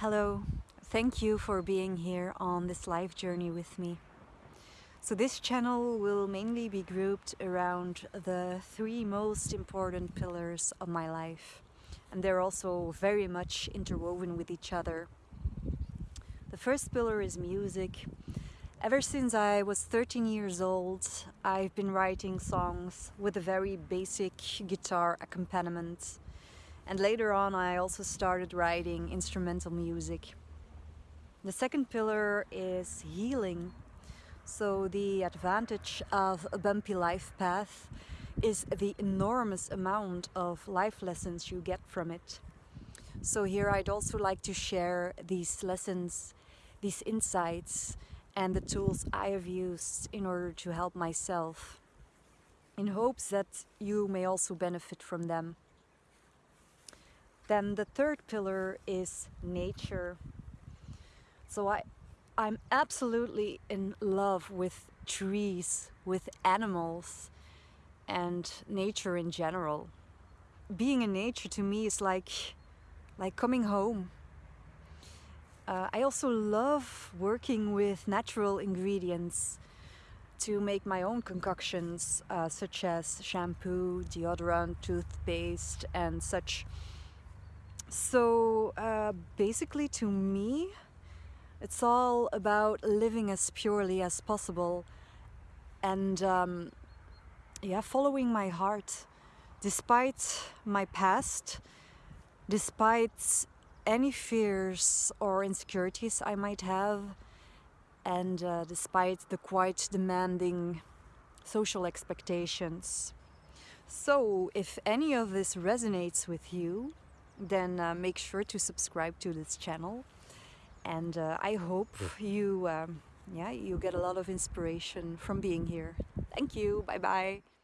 Hello, thank you for being here on this life journey with me. So this channel will mainly be grouped around the three most important pillars of my life and they're also very much interwoven with each other. The first pillar is music. Ever since I was 13 years old, I've been writing songs with a very basic guitar accompaniment and later on I also started writing instrumental music. The second pillar is healing. So the advantage of a bumpy life path is the enormous amount of life lessons you get from it. So here I'd also like to share these lessons, these insights and the tools I have used in order to help myself in hopes that you may also benefit from them. Then the third pillar is nature. So I, I'm absolutely in love with trees, with animals and nature in general. Being in nature to me is like, like coming home. Uh, I also love working with natural ingredients to make my own concoctions uh, such as shampoo, deodorant, toothpaste and such. So uh, basically to me, it's all about living as purely as possible and um, yeah, following my heart despite my past, despite any fears or insecurities I might have and uh, despite the quite demanding social expectations. So if any of this resonates with you, then uh, make sure to subscribe to this channel. And uh, I hope you um, yeah you get a lot of inspiration from being here. Thank you. Bye bye